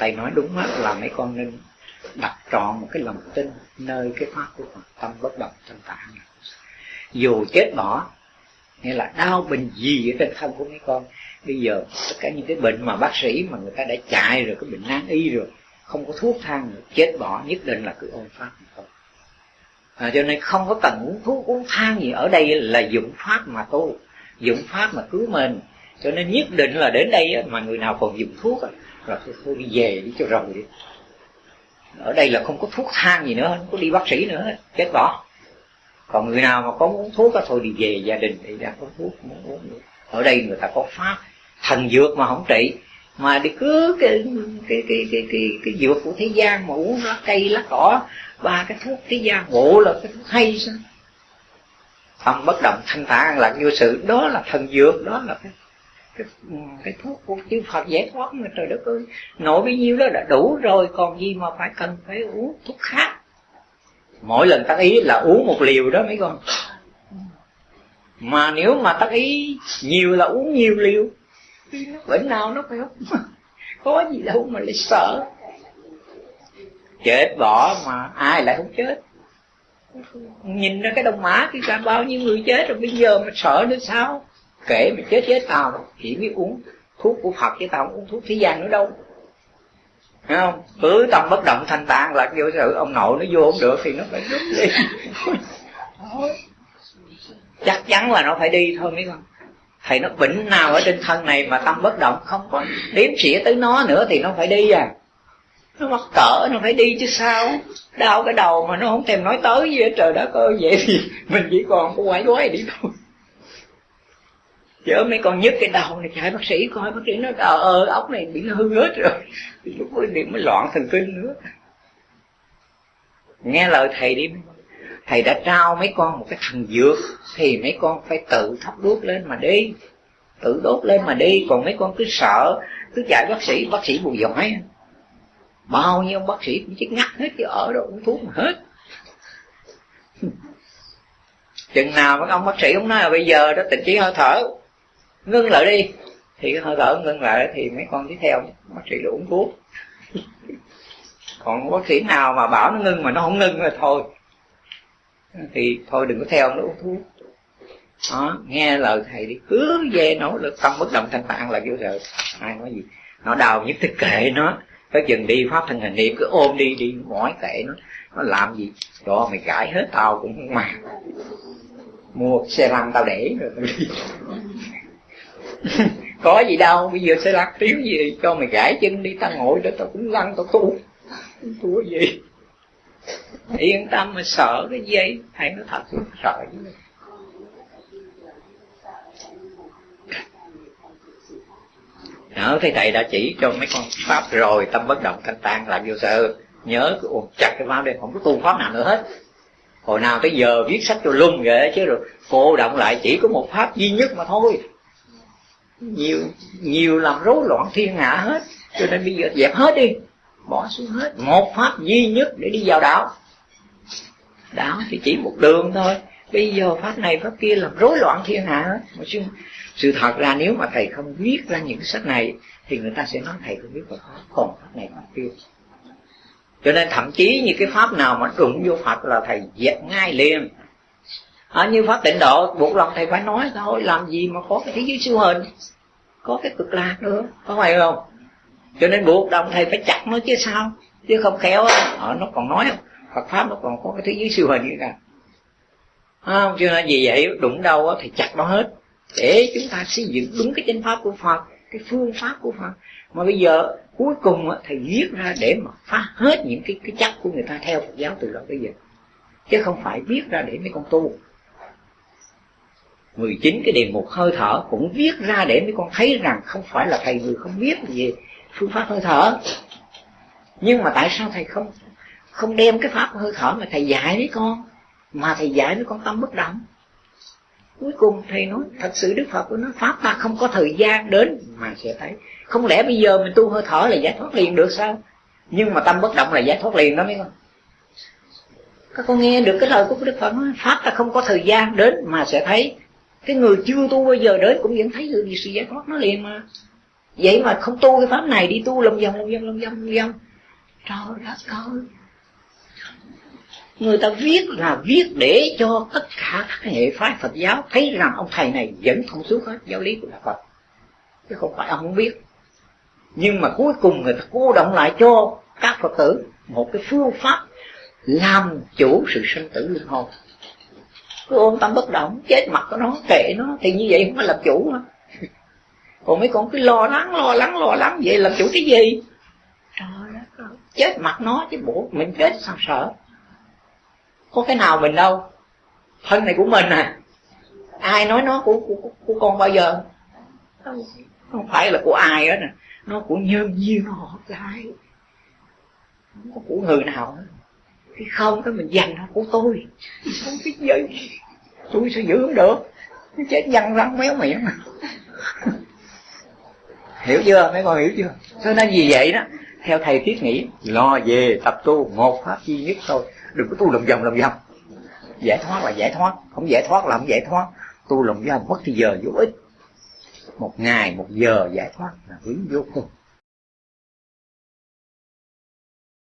thầy nói đúng hết là mấy con nên đặt trọn một cái lòng tin nơi cái pháp của Phật tâm bất động tâm tạng dù chết bỏ nghĩa là đau bệnh gì ở trên thân của mấy con bây giờ tất cả những cái bệnh mà bác sĩ mà người ta đã chạy rồi cái bệnh nan y rồi không có thuốc thang nữa chết bỏ nhất định là cứ ôn pháp thôi. À, cho nên không có cần uống thuốc uống thang gì ở đây là dụng pháp mà tu dụng pháp mà cứu mình. Cho nên nhất định là đến đây mà người nào còn dùng thuốc là tôi thôi đi về đi cho rồi. Đi ở đây là không có thuốc thang gì nữa không có đi bác sĩ nữa chết bỏ. Còn người nào mà có muốn thuốc đó, thôi đi về gia đình thì đã có thuốc muốn uống nữa. ở đây người ta có pháp thần dược mà không trị. Mà đi cứ cái cái cái cái cái, cái dược của thế gian mà uống lá cây lá cỏ ba cái thuốc thế gian bộ là cái thuốc hay sao? Tâm bất động thanh thản là vô sự đó là thần dược đó là cái cái, cái thuốc của chư Phật giải thoát mà trời đất ơi nổi bấy nhiêu đó đã đủ rồi còn gì mà phải cần phải uống thuốc khác? Mỗi lần tác ý là uống một liều đó mấy con. Mà nếu mà tác ý nhiều là uống nhiều liều bệnh nào nó phải không có gì đâu mà lại sợ. Chết bỏ mà ai lại không chết? Nhìn ra cái đồng mã thì cả bao nhiêu người chết rồi bây giờ mà sợ nữa sao? Kể mà chết chết tao chỉ biết uống thuốc của phật, chứ tao không uống thuốc thế gian nữa đâu. Thấy không? Cứ tâm bất động thanh tạng là vô sự, ông nội nó vô không được thì nó phải rút đi. Chắc chắn là nó phải đi thôi, mấy con. Thầy nó bệnh nào ở trên thân này mà tâm bất động, không có đếm xỉa tới nó nữa thì nó phải đi à. Nó mắc cỡ, nó phải đi chứ sao? Đau cái đầu mà nó không thèm nói tới gì hết, trời đất ơi, vậy thì mình chỉ còn có quái quái đi thôi chớ mấy con nhức cái đầu này chạy bác sĩ coi, bác sĩ nói ờ ờ ốc này bị hư hết rồi. Thì lúc mới điểm mới loạn thần kinh nữa. Nghe lời thầy đi, thầy đã trao mấy con một cái thần dược, thì mấy con phải tự thắp đuốc lên mà đi, tự đốt lên mà đi. Còn mấy con cứ sợ, cứ chạy bác sĩ bác sĩ bù giỏi. Bao nhiêu bác sĩ cũng chết ngắt hết, chứ ở đâu uống thuốc mà hết. Chừng nào mấy ông bác sĩ cũng nói là bây giờ đó, tình trí hơi thở ngưng lại đi. Thì cái hơi thở ngưng lại thì mấy con tiếp theo bác sĩ uống thuốc. Còn bác sĩ nào mà bảo nó ngưng mà nó không ngưng rồi thôi. Thì thôi đừng có theo nó uống thuốc. Đó, nghe lời thầy đi. Cứ về nỗ lực tâm bất động thanh tạng là vô sợ ai nói gì? Nó đau nhất thì kệ nó. Cái chừng đi, pháp thân hình niệm, cứ ôm đi đi mỏi kệ nó. Nó làm gì? Đó, mày cãi hết tao cũng không mà. Mua xe lăn tao để rồi tao đi. có gì đâu, bây giờ sẽ lắc tiếng gì, cho mày gãi chân đi, tao ngồi đó, tao cũng lăn, tao tu tu gì. Yên tâm mà sợ cái dây thầy nó thật sợ chứ. Đó thì thầy đã chỉ cho mấy con pháp rồi, tâm bất động thanh tan làm vô sợ nhớ ồn chặt cái pháp đây, không có tu pháp nào nữa hết. Hồi nào tới giờ viết sách cho lum ghê, chứ rồi cô động lại chỉ có một pháp duy nhất mà thôi nhiều nhiều làm rối loạn thiên hạ hết. Cho nên bây giờ dẹp hết đi. Bỏ xuống hết. Một pháp duy nhất để đi vào đạo. Đạo thì chỉ một đường thôi. Bây giờ pháp này, pháp kia làm rối loạn thiên hạ hết. Mà chứ sự thật ra nếu mà thầy không viết ra những sách này, thì người ta sẽ nói thầy không biết Phật pháp. Còn pháp này pháp kia cho nên thậm chí như cái pháp nào mà đụng vô Phật là thầy dẹp ngay liền à, như pháp tịnh độ buộc lòng thầy phải nói thôi làm gì mà có cái thế giới siêu hình? Có cái cực lạc nữa có phải không? Cho nên buộc lòng thầy phải chặt nó chứ sao? Chứ không khéo à, nó còn nói Phật pháp nó còn có cái thế giới siêu hình như cả à, cho nên vì vậy đụng đâu thì chặt nó hết. Để chúng ta xây dựng đúng cái chánh pháp của Phật cái phương pháp của Phật. Mà bây giờ cuối cùng thầy viết ra để mà phá hết những cái cái chắc của người ta theo Phật giáo từ đó bây giờ. Chứ không phải viết ra để mấy con tu. 19 cái đề mục hơi thở cũng viết ra để mấy con thấy rằng không phải là thầy người không biết về phương pháp hơi thở. Nhưng mà tại sao thầy không không đem cái pháp hơi thở mà thầy dạy với con, mà thầy dạy với con tâm bất động? Cuối cùng thầy nói, thật sự đức phật của nó, pháp ta không có thời gian đến mà sẽ thấy. Không lẽ bây giờ mình tu hơi thở là giải thoát liền được sao? Nhưng mà tâm bất động là giải thoát liền đó mấy con. Các con nghe được cái lời của đức phật nói, pháp ta không có thời gian đến mà sẽ thấy cái người chưa tu bây giờ đến cũng vẫn thấy được sự giải thoát nó liền mà. Vậy mà không tu cái pháp này đi tu lòng vòng lòng vòng lòng vòng lòng vòng. Trời đất ơi. Người ta viết là viết để cho tất cả các hệ phái Phật giáo thấy rằng ông thầy này vẫn thông suốt hết giáo lý của Đạo Phật. Chứ không phải ông không biết. Nhưng mà cuối cùng người ta cô động lại cho các Phật tử một cái phương pháp làm chủ sự sinh tử luân hồi cứ ôm tâm bất động chết mặt của nó kệ nó thì như vậy không phải làm chủ mà còn mấy con cứ lo lắng lo lắng lo lắng vậy làm chủ cái gì? Trời đất ơi. Chết mặt nó chứ bộ mình chết sao sợ? Có cái nào mình đâu? Thân này của mình à. Ai nói nó của của, của con bao giờ? Không phải là của ai hết nè nó của nhân duyên hợp lại không có của người nào hết cái không cái mình dành nó của tôi. Không biết gì. Tôi sẽ giữ được. Chết nhăn răng méo miệng. Hiểu chưa? Mấy con hiểu chưa? Cho nên vì vậy đó, theo thầy thiết nghĩ, lo về tập tu một pháp duy nhất thôi. Đừng có tu lòng vòng lòng vòng. Giải thoát là giải thoát. Không giải thoát là không giải thoát. Tu lòng vòng mất thì giờ vô ích. Một ngày, một giờ giải thoát là quý vô cùng.